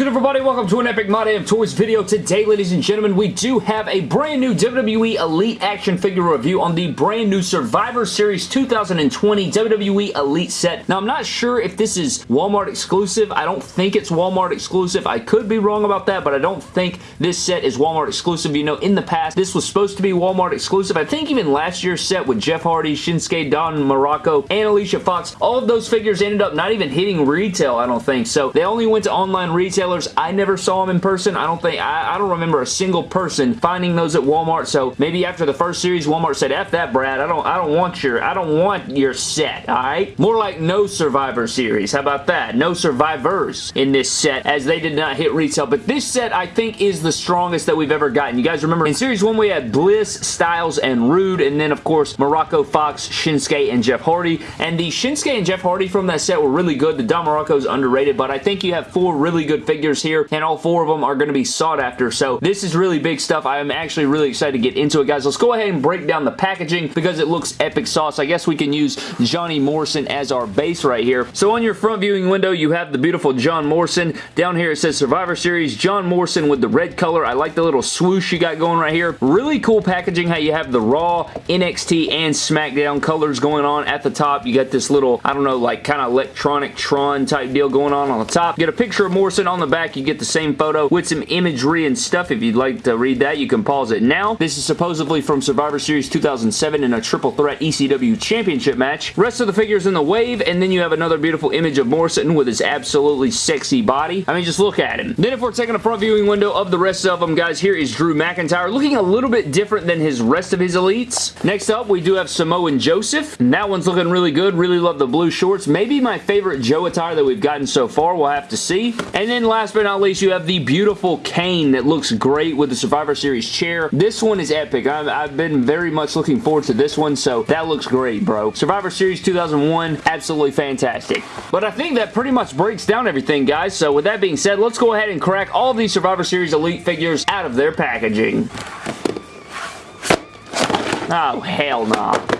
good everybody? Welcome to an Epic My Day of Toys video. Today, ladies and gentlemen, we do have a brand new WWE Elite action figure review on the brand new Survivor Series 2020 WWE Elite set. Now, I'm not sure if this is Walmart exclusive. I don't think it's Walmart exclusive. I could be wrong about that, but I don't think this set is Walmart exclusive. You know, in the past, this was supposed to be Walmart exclusive. I think even last year's set with Jeff Hardy, Shinsuke, Don Muraco, and Alicia Fox, all of those figures ended up not even hitting retail, I don't think. So, they only went to online retailers. I never saw them in person. I don't think, I, I don't remember a single person finding those at Walmart. So maybe after the first series, Walmart said, F that, Brad. I don't, I don't want your, I don't want your set, alright? More like no Survivor series. How about that? No survivors in this set as they did not hit retail. But this set, I think, is the strongest that we've ever gotten. You guys remember in Series 1, we had Bliss, Styles, and Rude, And then, of course, Muraco, Fox, Shinsuke, and Jeff Hardy. And the Shinsuke and Jeff Hardy from that set were really good. The Don Muraco's underrated, but I think you have four really good figures here, and all four of them are going to be sought after. So this is really big stuff. I am actually really excited to get into it, guys. Let's go ahead and break down the packaging because it looks epic sauce. I guess we can use Johnny Morrison as our base right here. So on your front viewing window, you have the beautiful John Morrison. Down here, it says Survivor Series John Morrison with the red color. I like the little swoosh you got going right here. Really cool packaging how you have the Raw, NXT, and SmackDown colors going on at the top. You got this little, I don't know, like kind of electronic Tron type deal going on on the top. Get a picture of Morrison on the back. You get the same photo with some imagery and stuff. If you'd like to read that, you can pause it now. This is supposedly from Survivor Series 2007 in a triple threat ECW championship match. Rest of the figures in the wave, and then you have another beautiful image of Morrison with his absolutely sexy body. I mean, just look at him. Then if we're taking a front viewing window of the rest of them, guys, here is Drew McIntyre, looking a little bit different than his rest of his elites. Next up, we do have Samoan Joseph, and that one's looking really good. Really love the blue shorts. Maybe my favorite Joe attire that we've gotten so far. We'll have to see. And then last but not least, you have the beautiful Kane that looks great with the Survivor Series chair. This one is epic. I've, I've been very much looking forward to this one, so that looks great, bro. Survivor Series 2001, absolutely fantastic. But I think that pretty much breaks down everything, guys. So with that being said, let's go ahead and crack all these Survivor Series Elite figures out of their packaging. Oh, hell no. Nah.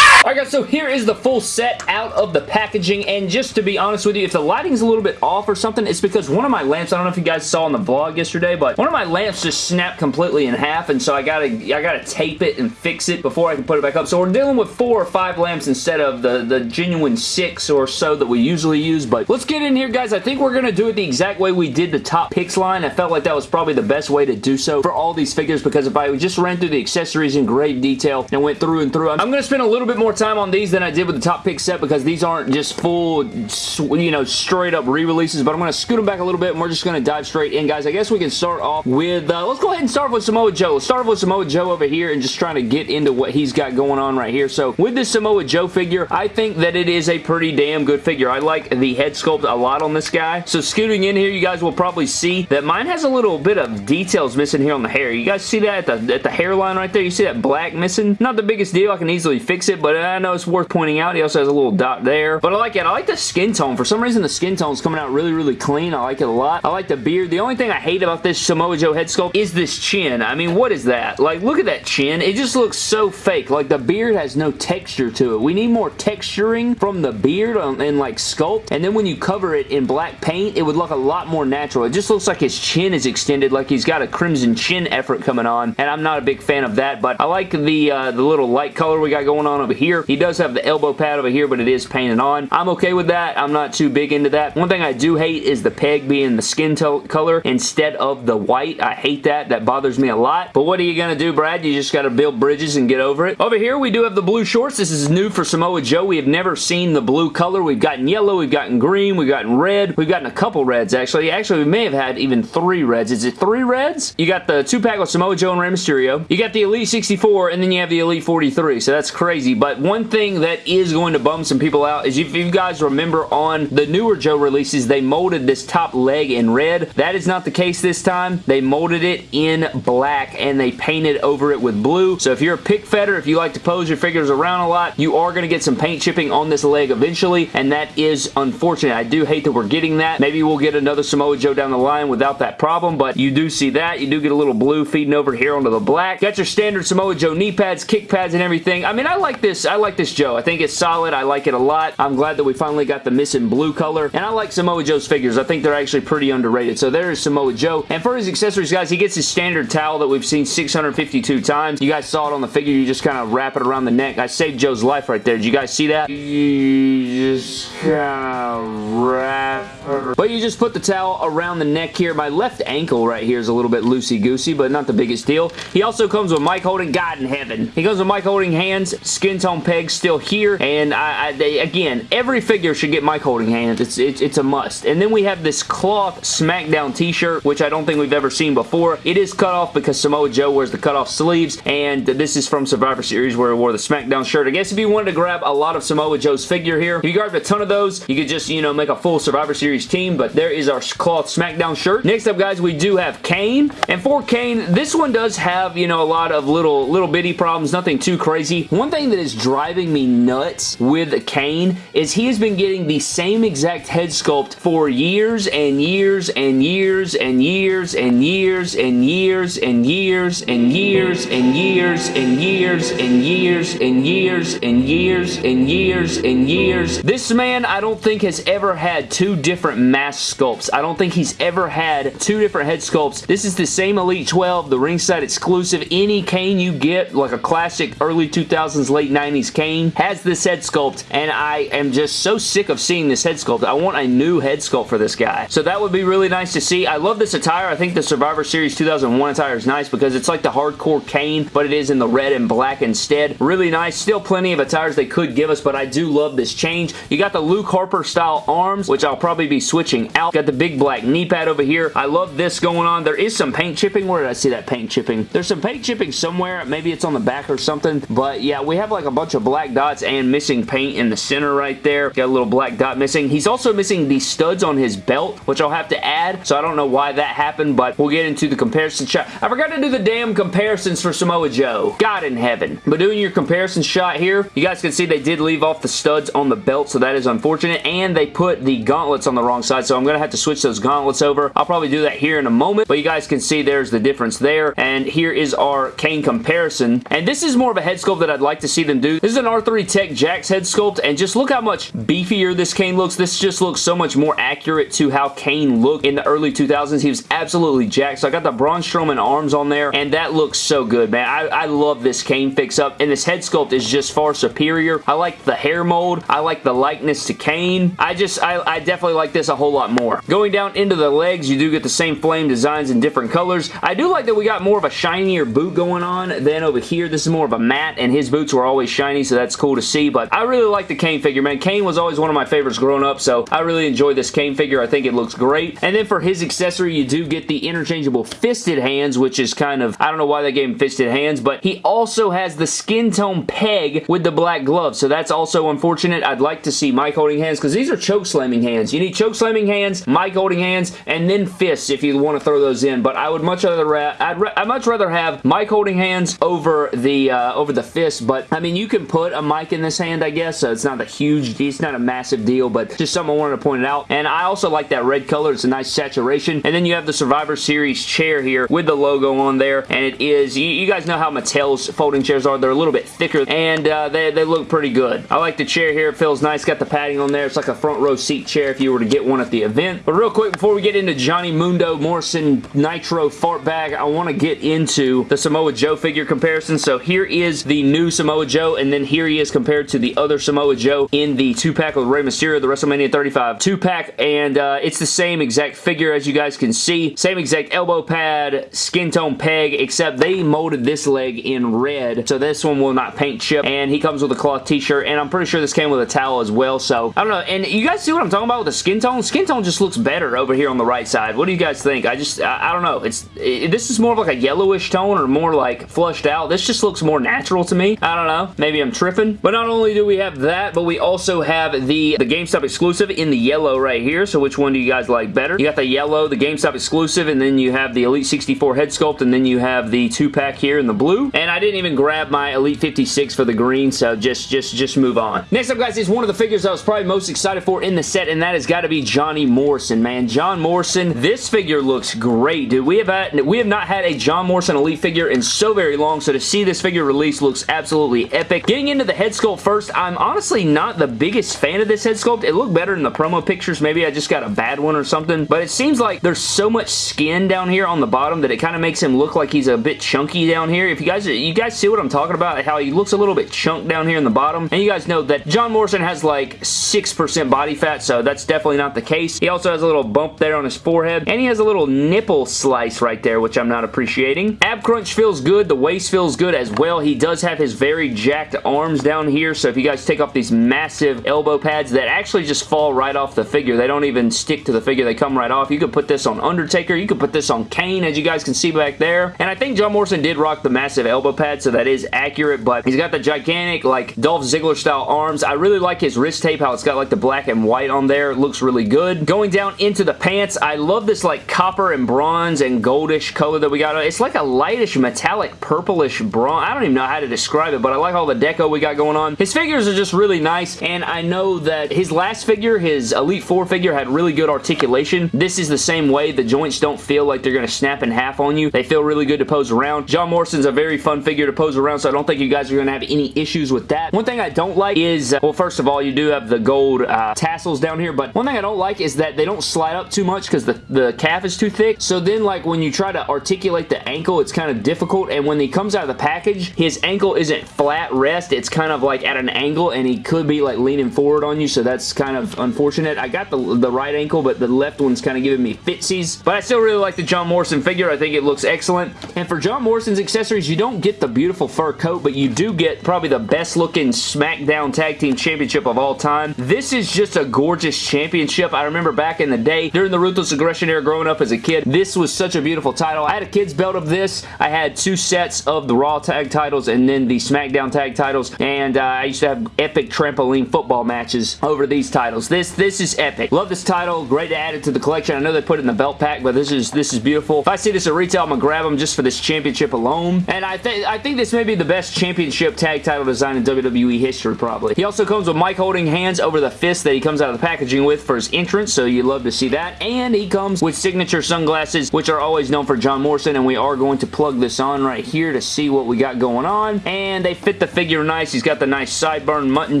Alright guys, so here is the full set out of the packaging, and just to be honest with you, if the lighting's a little bit off or something, it's because one of my lamps, I don't know if you guys saw on the vlog yesterday, but one of my lamps just snapped completely in half, and so I gotta, I gotta tape it and fix it before I can put it back up. So we're dealing with four or five lamps instead of the, the genuine six or so that we usually use, but let's get in here, guys. I think we're gonna do it the exact way we did the top picks line. I felt like that was probably the best way to do so for all these figures, because if I just ran through the accessories in great detail and went through and through, I'm gonna spend a little bit more time on these than I did with the top pick set because these aren't just full, you know, straight up re-releases, but I'm going to scoot them back a little bit and we're just going to dive straight in, guys. I guess we can start off with, uh, let's go ahead and start with Samoa Joe. Let's start with Samoa Joe over here and just trying to get into what he's got going on right here. So with this Samoa Joe figure, I think that it is a pretty damn good figure. I like the head sculpt a lot on this guy. So scooting in here, you guys will probably see that mine has a little bit of details missing here on the hair. You guys see that at the, at the hairline right there? You see that black missing? Not the biggest deal. I can easily fix it, but I know it's worth pointing out. He also has a little dot there. But I like it. I like the skin tone. For some reason, the skin tone is coming out really, really clean. I like it a lot. I like the beard. The only thing I hate about this Samoa Joe head sculpt is this chin. I mean, what is that? Like, look at that chin. It just looks so fake. Like, the beard has no texture to it. We need more texturing from the beard and, like, sculpt. And then when you cover it in black paint, it would look a lot more natural. It just looks like his chin is extended, like he's got a crimson chin effort coming on. And I'm not a big fan of that, but I like the, uh, the little light color we got going on over here. He does have the elbow pad over here, but it is painted on. I'm okay with that. I'm not too big into that. One thing I do hate is the peg being the skin color instead of the white. I hate that. That bothers me a lot. But what are you going to do, Brad? You just got to build bridges and get over it. Over here, we do have the blue shorts. This is new for Samoa Joe. We have never seen the blue color. We've gotten yellow, we've gotten green, we've gotten red. We've gotten a couple reds, actually. Actually, we may have had even three reds. Is it three reds? You got the two-pack with Samoa Joe and Rey Mysterio. You got the Elite 64, and then you have the Elite 43, so that's crazy. But one thing that is going to bum some people out is if you guys remember on the newer Joe releases, they molded this top leg in red. That is not the case this time. They molded it in black and they painted over it with blue. So if you're a pick fetter, if you like to pose your figures around a lot, you are going to get some paint chipping on this leg eventually, and that is unfortunate. I do hate that we're getting that. Maybe we'll get another Samoa Joe down the line without that problem, but you do see that. You do get a little blue feeding over here onto the black. Got your standard Samoa Joe knee pads, kick pads, and everything. I mean, I like this. I, like this Joe. I think it's solid. I like it a lot. I'm glad that we finally got the missing blue color, and I like Samoa Joe's figures. I think they're actually pretty underrated. So there's Samoa Joe, and for his accessories, guys, he gets his standard towel that we've seen 652 times. You guys saw it on the figure. You just kind of wrap it around the neck. I saved Joe's life right there. Did you guys see that? You just kind of wrap but you just put the towel around the neck here. My left ankle right here is a little bit loosey-goosey, but not the biggest deal. He also comes with mic Holding, God in heaven. He comes with mic Holding hands, skin tone pegs still here, and I, I they, again, every figure should get mic Holding hands. It's, it's, it's a must. And then we have this cloth SmackDown t-shirt, which I don't think we've ever seen before. It is cut off because Samoa Joe wears the cut off sleeves, and this is from Survivor Series where he wore the SmackDown shirt. I guess if you wanted to grab a lot of Samoa Joe's figure here, if you grabbed a ton of those, you could just, you know, make a full Survivor Series team, but there is our cloth SmackDown shirt. Next up, guys, we do have Kane, and for Kane, this one does have, you know, a lot of little, little bitty problems, nothing too crazy. One thing that is driving me nuts with Kane is he has been getting the same exact head sculpt for years and years and years and years and years and years and years and years and years and years and years and years and years and years and years. This man, I don't think has ever had two different mask sculpts. I don't think he's ever had two different head sculpts. This is the same Elite 12, the ringside exclusive. Any Kane you get, like a classic early 2000s, late 90s Kane, has this head sculpt, and I am just so sick of seeing this head sculpt. I want a new head sculpt for this guy. So that would be really nice to see. I love this attire. I think the Survivor Series 2001 attire is nice because it's like the hardcore Kane, but it is in the red and black instead. Really nice. Still plenty of attires they could give us, but I do love this change. You got the Luke Harper style arms, which I'll probably be switching out. Got the big black knee pad over here. I love this going on. There is some paint chipping. Where did I see that paint chipping? There's some paint chipping somewhere. Maybe it's on the back or something. But yeah, we have like a bunch of black dots and missing paint in the center right there. Got a little black dot missing. He's also missing the studs on his belt, which I'll have to add. So I don't know why that happened, but we'll get into the comparison shot. I forgot to do the damn comparisons for Samoa Joe. God in heaven. But doing your comparison shot here, you guys can see they did leave off the studs on the belt, so that is unfortunate. And they put the gauntlets on the wrong side, so I'm going to have to switch those gauntlets over. I'll probably do that here in a moment, but you guys can see there's the difference there. And here is our Kane comparison. And this is more of a head sculpt that I'd like to see them do. This is an R3 Tech Jakks head sculpt, and just look how much beefier this Kane looks. This just looks so much more accurate to how Kane looked in the early 2000s. He was absolutely jacked. So I got the Braun Strowman arms on there, and that looks so good, man. I, I love this Kane fix-up, and this head sculpt is just far superior. I like the hair mold. I like the likeness to Kane. I just, I, I definitely like this a whole lot more. Going down into the legs, you do get the same flame designs in different colors. I do like that we got more of a shinier boot going on than over here. This is more of a matte, and his boots were always shiny, so that's cool to see, but I really like the Kane figure, man. Kane was always one of my favorites growing up, so I really enjoy this Kane figure. I think it looks great. And then for his accessory, you do get the interchangeable fisted hands, which is kind of, I don't know why they gave him fisted hands, but he also has the skin tone peg with the black gloves, so that's also unfortunate. I'd like to see mic holding hands, because these are choke slamming hands. You need choke slamming hands, mic holding hands, and then fists if you want to throw those in, but I would much rather, I'd, I'd much rather have mic holding hands over the, uh, over the fist, but I mean, you can put a mic in this hand, I guess, so it's not a huge, it's not a massive deal, but just something I wanted to point out, and I also like that red color. It's a nice saturation, and then you have the Survivor Series chair here with the logo on there, and it is, you, you guys know how Mattel's folding chairs are. They're a little bit thicker, and uh, they, they look pretty good. I like the chair here. It feels nice. Got the padding on there. It's like a front row seat chair if you were to get one at the event. But real quick, before we get into Johnny Mundo Morrison Nitro Fart Bag, I want to get into the Samoa Joe figure comparison. So here is the new Samoa Joe, and then here he is compared to the other Samoa Joe in the two-pack with Rey Mysterio, the WrestleMania 35 two-pack, and uh, it's the same exact figure as you guys can see. Same exact elbow pad, skin tone peg, except they molded this leg in red, so this one will not paint chip, and he comes with a cloth t-shirt, and I'm pretty sure this came with a towel as well, so I don't know, and you guys see what I'm talking about with the skin tone? Skin tone just looks better over here on the right side. What do you guys think? I just, I, I don't know. It's it, This is more of like a yellowish tone or more like flushed out. This just looks more natural to me. I don't know. Maybe I'm tripping. But not only do we have that, but we also have the, the GameStop exclusive in the yellow right here, so which one do you guys like better? You got the yellow, the GameStop exclusive, and then you have the Elite 64 head sculpt, and then you have the two-pack here in the blue. And I didn't even grab my Elite 56 for the green, so just, just, just move on. Next up, guys, is one of the figures I was probably most excited for in the set, and that has got to be Johnny Morrison, man. John Morrison, this figure looks great, dude. We have, had, we have not had a John Morrison Elite figure in so very long, so to see this figure release looks absolutely epic. Getting into the head sculpt first, I'm honestly not the biggest fan of this head sculpt. It looked better in the promo pictures. Maybe I just got a bad one or something, but it seems like there's so much skin down here on the bottom that it kind of makes him look like he's a bit chunky down here. If you guys you guys see what I'm talking about, how he looks a little bit chunked down here in the bottom, and you guys know that John Morrison has like 6% body fat, so that's definitely not the case. He also has a little bump there on his forehead, and he has a little nipple slice right there, which I'm not appreciating. Ab crunch feels good. The waist feels good as well. He does have his very jacked arms down here, so if you guys take off these massive elbow pads that actually just fall right off the figure, they don't even stick to the figure. They come right off. You could put this on Undertaker. You could put this on Kane, as you guys can see back there. And I think John Morrison did rock the massive elbow pad, so that is accurate, but he's got the gigantic, like, Dolph Ziggler style arms. I really like his wrist tape, how it's got, like, the black and white on there. It looks really good. Going down into the pants, I love this, like, copper and bronze and goldish color that we got. It's like a lightish metallic purplish bronze. I don't even know how to describe it, but I like all the deco we got going on. His figures are just really nice, and I know that his last figure, his Elite Four figure, had really good articulation. This is the same way. The joints don't feel like they're going to snap in half on you. They feel really good to pose around. John Morrison's a very fun figure to pose around, so I don't think you guys are going to have any issues with that. One thing I don't like is, uh, well, first of all, you do have the gold uh, tassels down here, but one thing I don't like is that they don't slide up too much because the, the calf is too thick. So then, like, when you try to articulate the ankle, it's kind of difficult, and when he comes out of the package, his ankle isn't flat rest. It's kind of like at an angle, and he could be, like, leaning forward on you, so that's kind of unfortunate. I got the, the right ankle, but the left one's kind of giving me fitsies, but I still really like the John Morrison figure. I think it looks excellent, and for John Morrison's accessories, you don't get the beautiful fur coat, but you do get probably the best looking SmackDown Tag Team Championship of all time. This is just a gorgeous championship. I remember back in the day, during the Ruthless Aggression era growing up as a kid, this was such a beautiful title. I had a kid's belt of this. I had two sets of the Raw tag titles and then the SmackDown tag titles, and uh, I used to have epic trampoline football matches over these titles. This this is epic. Love this title. Great to add it to the collection. I know they put it in the belt pack, but this is this is beautiful. If I see this at retail, I'm gonna grab them just for this championship alone. And I think I think this may be the best championship tag title design in WWE history, probably. He also comes with mic holding hands over the fist that he comes out of the packaging with for his entrance, so you love to see that. And he comes with signature sunglasses, which are always known for John Morrison, and we are going to plug this on right here to see what we got going on. And they fit the figure nice. He's got the nice sideburn mutton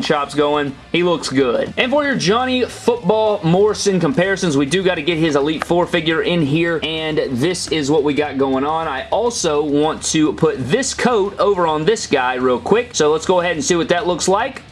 chops going. He looks good. And for your Johnny Football Morrison comparisons, we do got to get his Elite Four figure in here, and this is what we got going on. I also want to put this coat over on this guy real quick, so let's go ahead and see what that looks like.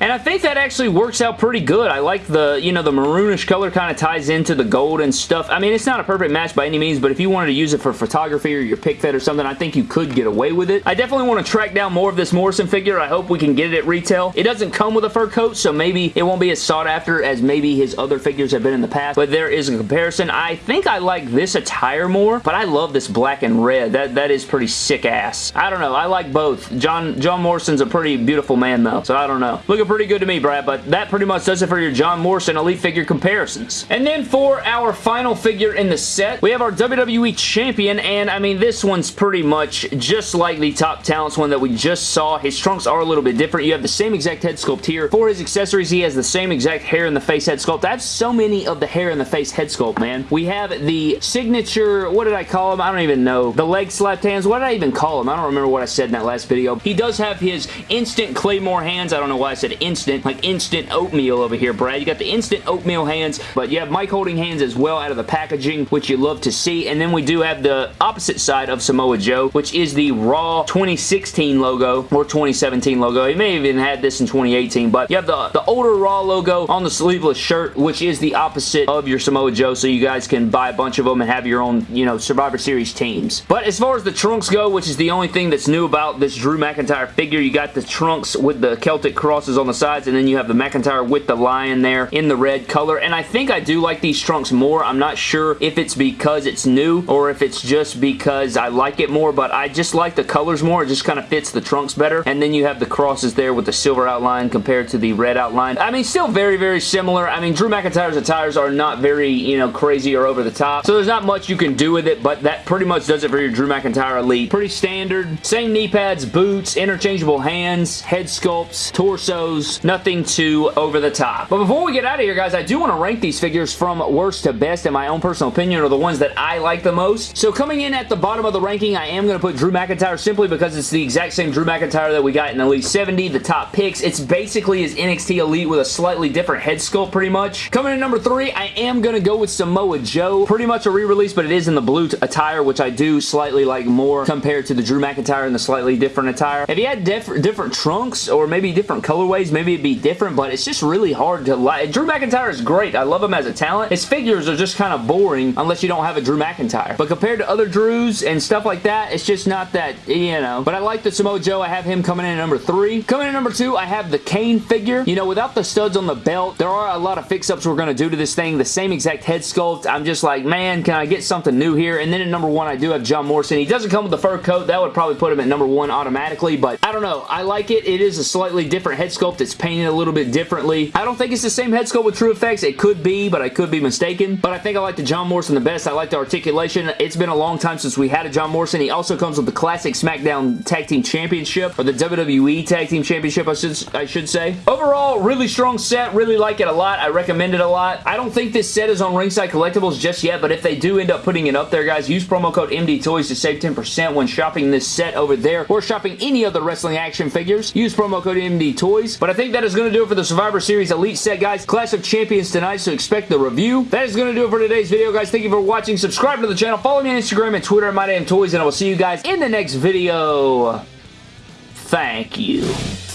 And I think that actually works out pretty good. I like the, you know, the maroonish color kind of ties into the gold and stuff. I mean, it's not a perfect match by any means, but if you wanted to use it for photography or your pick fed or something, I think you could get away with it. I definitely want to track down more of this Morrison figure. I hope we can get it at retail. It doesn't come with a fur coat, so maybe it won't be as sought after as maybe his other figures have been in the past, but there is a comparison. I think I like this attire more, but I love this black and red. That That is pretty sick ass. I don't know. I like both. John, John Morrison's a pretty beautiful man, though, so I don't know. Looking pretty good to me, Brad, but that pretty much does it for your John Morrison Elite figure comparisons. And then for our final figure in the set, we have our WWE Champion, and I mean, this one's pretty much just like the Top Talents one that we just saw. His trunks are a little bit different. You have the same exact head sculpt here. For his accessories, he has the same exact hair in the face head sculpt. I have so many of the hair in the face head sculpt, man. We have the signature, what did I call him? I don't even know. The leg slapped hands, what did I even call him? I don't remember what I said in that last video. He does have his instant Claymore hands. I don't know why I said instant like instant oatmeal over here, Brad. You got the instant oatmeal hands, but you have mic holding hands as well out of the packaging, which you love to see. And then we do have the opposite side of Samoa Joe, which is the Raw 2016 logo or 2017 logo. He may have even had this in 2018, but you have the, the older Raw logo on the sleeveless shirt, which is the opposite of your Samoa Joe, so you guys can buy a bunch of them and have your own, you know, Survivor Series teams. But as far as the trunks go, which is the only thing that's new about this Drew McIntyre figure, you got the trunks with the Celtic crosses on the sides and then you have the McIntyre with the lion there in the red color, and I think I do like these trunks more. I'm not sure if it's because it's new or if it's just because I like it more, but I just like the colors more. It just kind of fits the trunks better, and then you have the crosses there with the silver outline compared to the red outline. I mean, still very, very similar. I mean, Drew McIntyre's attires are not very, you know, crazy or over the top, so there's not much you can do with it, but that pretty much does it for your Drew McIntyre Elite. Pretty standard. Same knee pads, boots, interchangeable hands, head sculpts, torsos, Nothing too over the top. But before we get out of here, guys, I do want to rank these figures from worst to best in my own personal opinion or the ones that I like the most. So coming in at the bottom of the ranking, I am going to put Drew McIntyre simply because it's the exact same Drew McIntyre that we got in Elite 70, the top picks. It's basically his NXT Elite with a slightly different head sculpt pretty much. Coming in number three, I am going to go with Samoa Joe. Pretty much a re-release, but it is in the blue attire, which I do slightly like more compared to the Drew McIntyre in the slightly different attire. If he had diff different trunks or maybe different colorways, maybe it'd be different, but it's just really hard to like. Drew McIntyre is great. I love him as a talent. His figures are just kind of boring unless you don't have a Drew McIntyre. But compared to other Drews and stuff like that, it's just not that, you know. But I like the Samoa Joe. I have him coming in at number three. Coming in at number two, I have the Kane figure. You know, without the studs on the belt, there are a lot of fix-ups we're going to do to this thing. The same exact head sculpt. I'm just like, man, can I get something new here? And then at number one, I do have John Morrison. He doesn't come with the fur coat. That would probably put him at number one automatically, but I don't know. I like it. It is a slightly different head sculpt. It's painted a little bit differently. I don't think it's the same head sculpt with TrueFX. It could be, but I could be mistaken. But I think I like the John Morrison the best. I like the articulation. It's been a long time since we had a John Morrison. He also comes with the classic SmackDown Tag Team Championship, or the WWE Tag Team Championship, I should, I should say. Overall, really strong set. Really like it a lot. I recommend it a lot. I don't think this set is on Ringside Collectibles just yet, but if they do end up putting it up there, guys, use promo code MD Toys to save 10% when shopping this set over there or shopping any other wrestling action figures. Use promo code MD Toys. But I think that is going to do it for the Survivor Series Elite set, guys. Clash of Champions tonight, so expect the review. That is going to do it for today's video, guys. Thank you for watching. Subscribe to the channel. Follow me on Instagram and Twitter at MyDamnToys, and I will see you guys in the next video. Thank you.